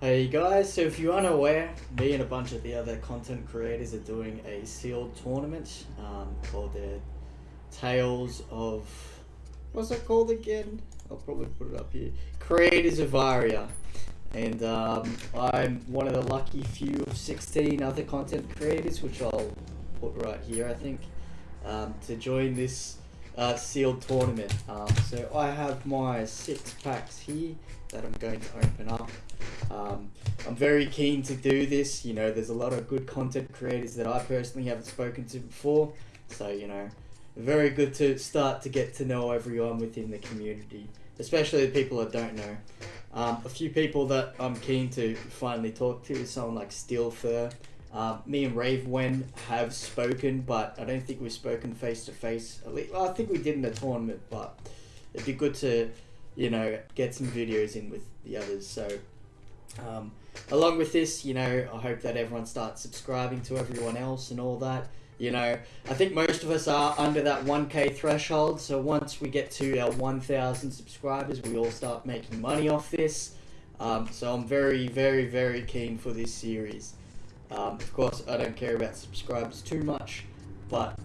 Hey guys, so if you're unaware, me and a bunch of the other content creators are doing a sealed tournament um, called the Tales of. What's it called again? I'll probably put it up here. Creators of Aria. And um, I'm one of the lucky few of 16 other content creators, which I'll put right here, I think, um, to join this uh, sealed tournament. Um, so I have my six packs here that I'm going to open up. Um, I'm very keen to do this. You know, there's a lot of good content creators that I personally haven't spoken to before. So, you know, very good to start to get to know everyone within the community, especially the people I don't know. Um, a few people that I'm keen to finally talk to is someone like Steelfur. Uh, me and Raven have spoken, but I don't think we've spoken face to face. At least, I think we did in the tournament, but it'd be good to, you know, get some videos in with the others. So, um, along with this, you know, I hope that everyone starts subscribing to everyone else and all that. You know, I think most of us are under that 1k threshold. So once we get to our 1,000 subscribers, we all start making money off this. Um, so I'm very, very, very keen for this series. Um, of course, I don't care about subscribers too much, but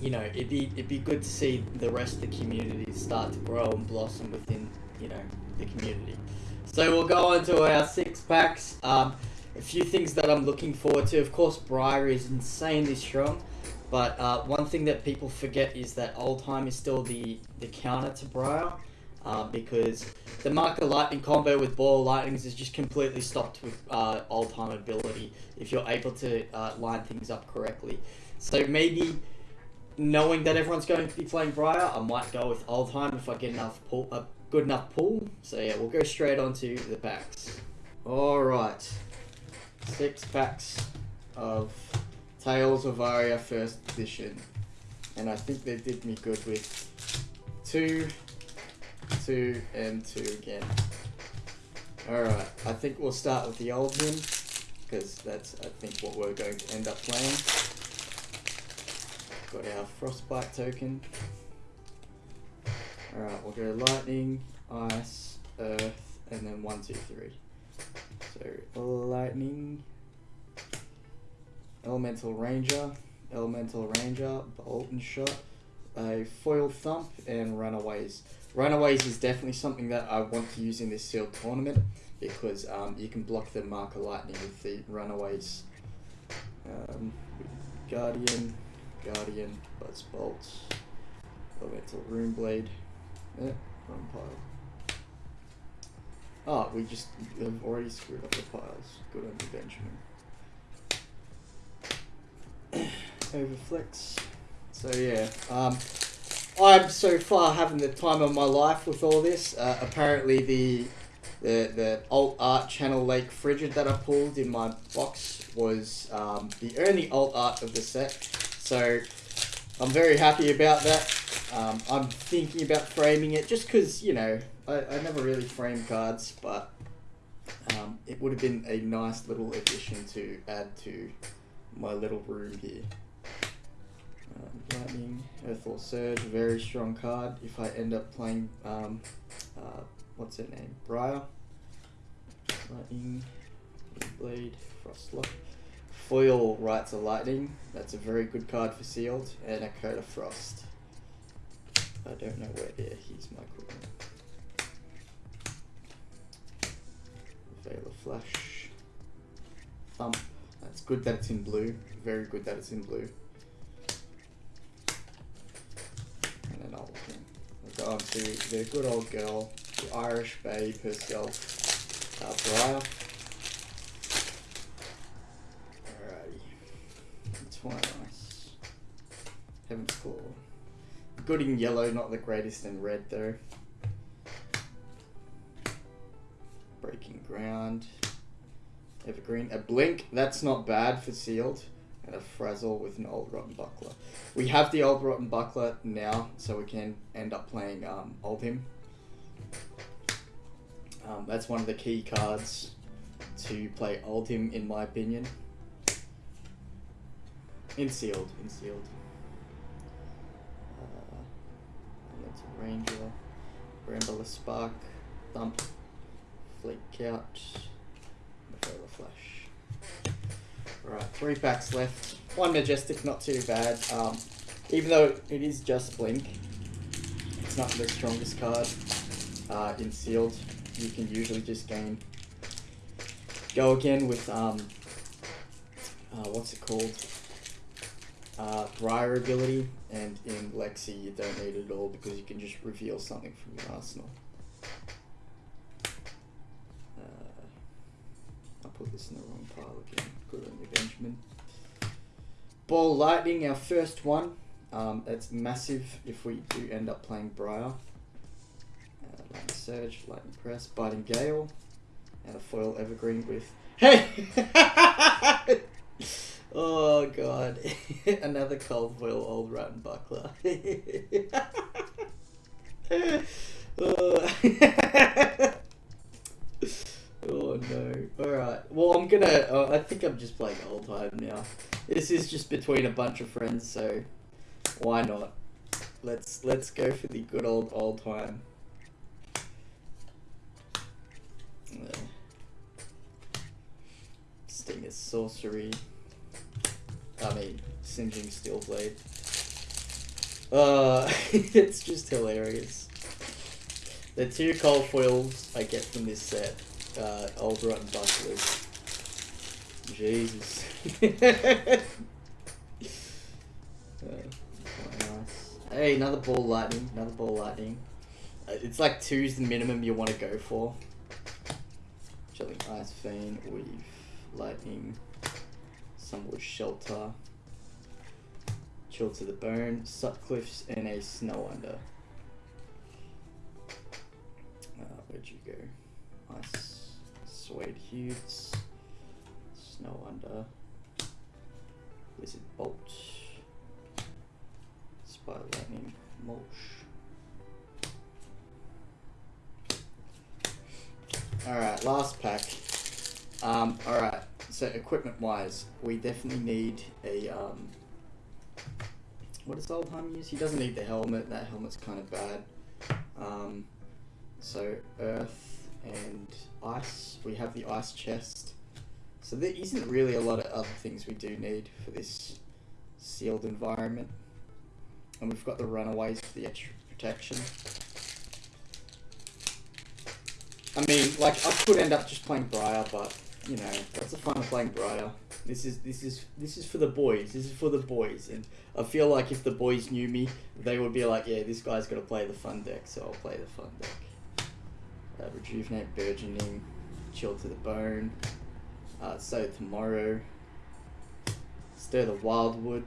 you know, it'd be it'd be good to see the rest of the community start to grow and blossom within you know the community. So we'll go on to our six packs. Um, a few things that I'm looking forward to. Of course, Briar is insanely strong, but uh, one thing that people forget is that Oldhim is still the, the counter to Briar. Uh, because the Marker Lightning combo with Ball Lightnings is just completely stopped with uh, Oldhim ability if you're able to uh, line things up correctly. So maybe knowing that everyone's going to be playing Briar, I might go with Oldhim if I get enough pull, a good enough pull. So yeah, we'll go straight on to the packs. Alright six packs of Tales of Aria First Edition. And I think they did me good with two, two, and two again. Alright, I think we'll start with the Oldhim, because that's, I think, what we're going to end up playing. Got our Frostbite token. Alright, we'll go Lightning, Ice, Earth, and then one, two, three. So, Lightning, Elemental Ranger, Elemental Ranger, Bolt and Shot, a Foil Thump, and Runaways. Runaways is definitely something that I want to use in this sealed tournament because um, you can block the Mark of Lightning with the Runaways. Um, Guardian, Guardian, Buzz Bolt, Elemental Rune Blade, eh, wrong pile. Oh, we just have already screwed up the piles. Good on you, Benjamin. Overflex. So yeah, um, I'm so far having the time of my life with all this. Uh, apparently the the the alt art channel Lake Frigid that I pulled in my box was um, the only alt art of the set. So I'm very happy about that. Um, I'm thinking about framing it just because you know I, I never really frame cards, but um, it would have been a nice little addition to add to my little room here. Lightning, Earthlore Surge, very strong card. If I end up playing, um, uh, what's her name, Briar. Lightning, Blade, Frostlock. Foil Rites of Lightning, that's a very good card for sealed, and a Coat of Frost. I don't know where there, he's my. Veil of Flash. Thump. That's good that it's in blue. Very good that it's in blue. And then I'll on to the good old girl, the Irish babe herself, uh, Briar. Alrighty. Twice. Heaven's Claw. Good in yellow, not the greatest in red though. Breaking Ground. Evergreen. A Blink, that's not bad for sealed. And a Frazzle with an Old Rotten Buckler. We have the Old Rotten Buckler now, so we can end up playing um, Oldhim. Um, that's one of the key cards to play Oldhim, in my opinion. In sealed, in sealed. Uh, Ranger, Bramble Spark, Thump, Flake out. Mephola Flash. Alright, three packs left. One Majestic, not too bad. Um, even though it is just Blink, it's not the strongest card uh, in Sealed. You can usually just gain. Go again with, um, uh, what's it called? Uh, Briar ability, and in Lexi you don't need it at all because you can just reveal something from your arsenal. Uh, I put this in the wrong pile again. Good Benjamin. Ball Lightning, our first one. Um, it's massive if we do end up playing Briar. Uh, Lightning Surge, Lightning Press, Biting Gale, and a foil Evergreen with. Hey! oh god. Another cold foil Old Rotten Buckler. oh. Oh no. Alright. Well, I'm gonna. Uh, I think I'm just playing Oldhim now. This is just between a bunch of friends, so why not? Let's let's go for the good old Oldhim. Sting sorcery. I mean, singeing steel blade. Uh, it's just hilarious. The two cold foils I get from this set uh, old rotten bucklers. Jesus. uh, nice. Hey, another ball lightning. Another ball lightning. Uh, it's like two's the minimum you want to go for. Chilling ice fiend, weave, lightning, Summerwood Shelter, chill to the bone, Sutcliffe's, and a snow under. Uh, where'd you go? Ice. Suede Hues, Snow Under, Wizard Bolt, Spire Lightning, Mulch. Alright, last pack. Um, alright, so equipment wise, we definitely need a, um, what does Oldhim use? He doesn't need the helmet, that helmet's kind of bad. Um, so Earth and ice. We have the ice chest. So there isn't really a lot of other things we do need for this sealed environment. And we've got the runaways for the extra protection. I mean, like, I could end up just playing Briar, but, you know, that's the fun of playing Briar. This is, this is, this is for the boys. This is for the boys. And I feel like if the boys knew me, they would be like, yeah, this guy's got to play the fun deck, so I'll play the fun deck. Uh, rejuvenate, burgeoning, chill to the bone. Uh, so tomorrow, stir the wildwood,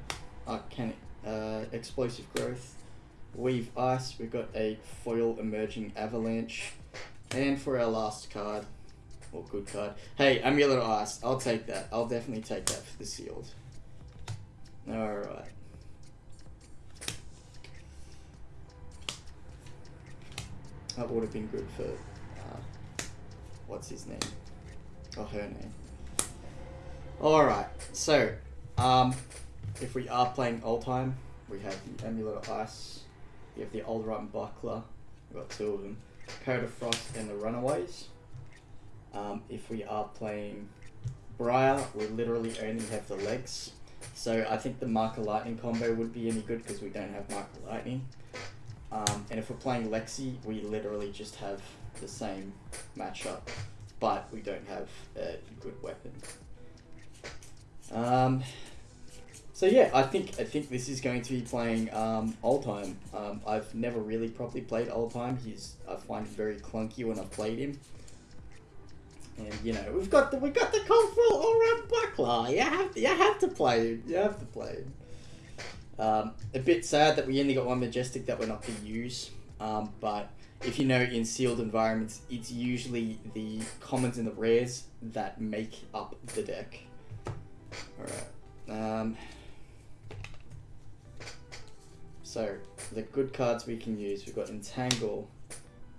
arcanic, uh, explosive growth, weave ice. We've got a foil emerging avalanche, and for our last card, or good card, hey, amulet ice. I'll take that. I'll definitely take that for the sealed. All right. That would have been good for what's his name? Or her name. Alright, so, um, if we are playing Oldhim, we have the Amulet of Ice, we have the Old Rotten Buckler, we've got two of them, Coat of Frost and the Runaways. Um, if we are playing Briar, we literally only have the legs. So I think the Marker Lightning combo would be any good because we don't have Marker Lightning. Um, and if we're playing Lexi, we literally just have the same matchup, but we don't have a good weapon. Um, so yeah, I think I think this is going to be playing um, Oldhim. Um, I've never really properly played Oldhim. He's I find him very clunky when I've played him. And you know we've got the we got the Coldfell all round buckler. You have to, you have to play him. You have to play him. Um, a bit sad that we only got one majestic that we're not to use. Um, but if you know in sealed environments, it's usually the commons and the rares that make up the deck. Alright. Um, so, the good cards we can use, we've got Entangle.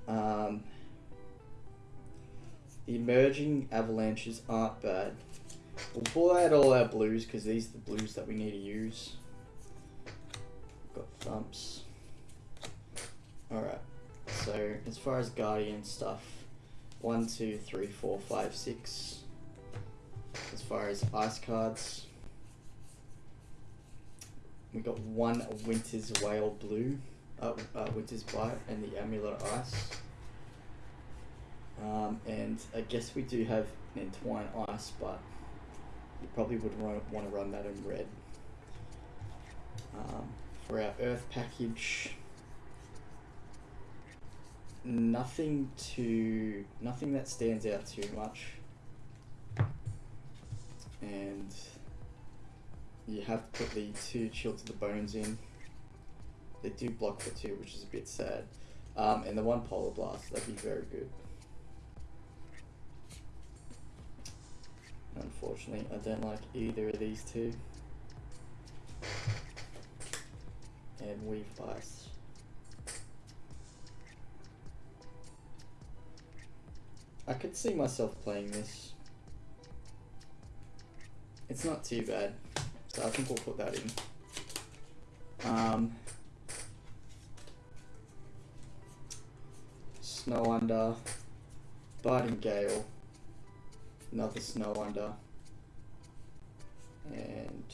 Um, the emerging avalanches aren't bad. We'll pull out all our blues because these are the blues that we need to use. We've got thumps. Alright. So as far as Guardian stuff, one, two, three, four, five, six. as far as ice cards. We got one Winter's Wail Blue, uh, uh, Winter's Bite, and the Amulet Ice. Um, and I guess we do have an Entwine Ice, but you probably would want to run that in red. Um, for our Earth package, nothing to nothing that stands out too much. And you have to put the two chill to the bones in. They do block for two which is a bit sad. Um, and the one polar blast that'd be very good. Unfortunately I don't like either of these two. And weave ice I could see myself playing this. It's not too bad, so I think we'll put that in. Um, snow under, biting gale, another snow under, and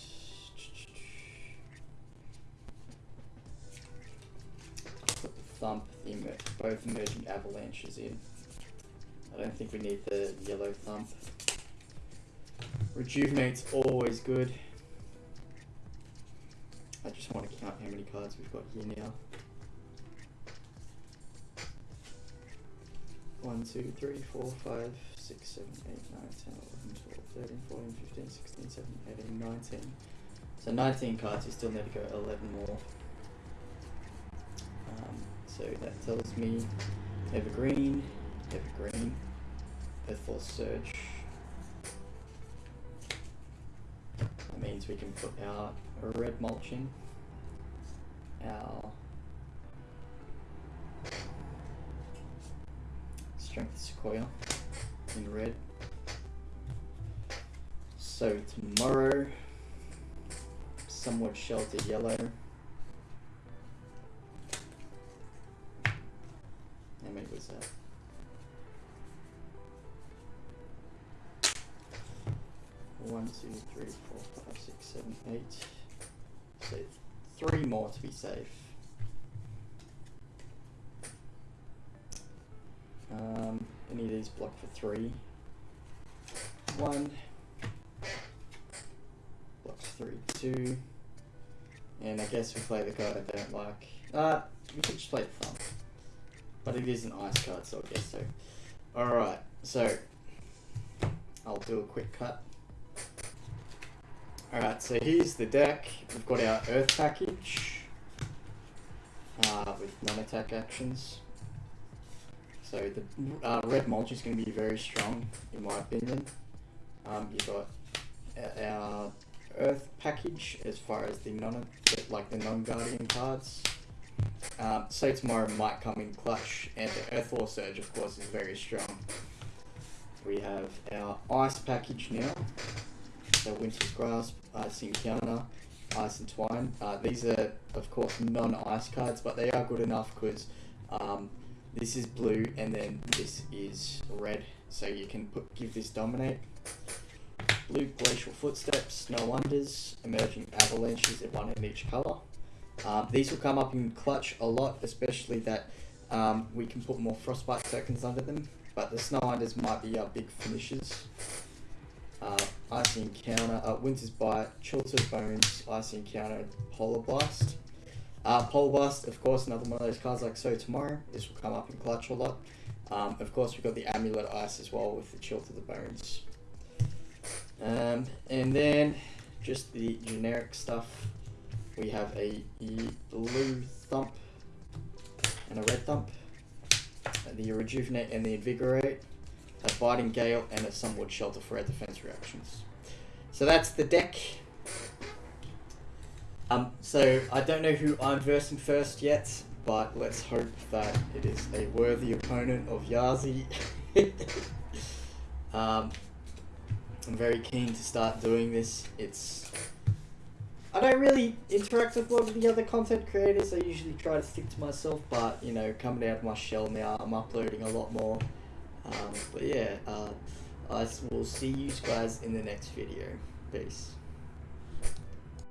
put the thump, both emerging avalanches in. I don't think we need the yellow thump. Rejuvenate's always good. I just want to count how many cards we've got here now. 1, 2, 3, 4, 5, 6, 7, 8, 9, 10, 11, 12, 13, 14, 15, 16, 17, 18, 19. So 19 cards, we still need to go 11 more. Um, so that tells me Evergreen, Evergreen, Earthlore Surge. That means we can put our red mulching, our Strength Sequoia in red. So tomorrow, somewhat sheltered yellow. Two, three, four, five, six, seven, eight. So three more to be safe. Um, any of these block for three. One. Blocks three, two. And I guess we play the card I don't like. Uh, we could just play the thumb. But it is an ice card, so I guess so. Alright, so I'll do a quick cut. Alright, so here's the deck. We've got our Earth package uh, with non-attack actions. So the uh, red mulch is going to be very strong, in my opinion. Um, you've got our Earth package as far as the non like the non-guardian cards. Um, so tomorrow might come in clutch, and the Earthlore Surge, of course, is very strong. We have our Ice package now. So Winter's Grasp, Icy Encounter, Ice Entwine. Uh, these are, of course, non-ice cards, but they are good enough because um, this is blue and then this is red. So you can put give this Dominate. Blue Glacial Footsteps, Snow Unders, Emerging Avalanches, one in each colour. Um, these will come up in clutch a lot, especially that um, we can put more Frostbite tokens under them. But the Snow Unders might be our big finishes uh, Icy Encounter, uh, Winter's Bite, the Bones, Icy Encounter, Polar Blast. Uh, Polar Blast, of course, another one of those cards like So Tomorrow. This will come up in Clutch a lot. Um, of course, we've got the Amulet Ice as well with the Chill to the Bones. Um, and then just the generic stuff. We have a blue thump and a red thump. The Rejuvenate and the Invigorate a biting gale, and a somewhat shelter for our defense reactions. So that's the deck. Um, so I don't know who I'm versing first yet, but let's hope that it is a worthy opponent of Yazi. um, I'm very keen to start doing this. It's I don't really interact with a lot of the other content creators. I usually try to stick to myself, but you know, coming out of my shell now, I'm uploading a lot more. Um, but yeah, uh, I will see you guys in the next video. Peace.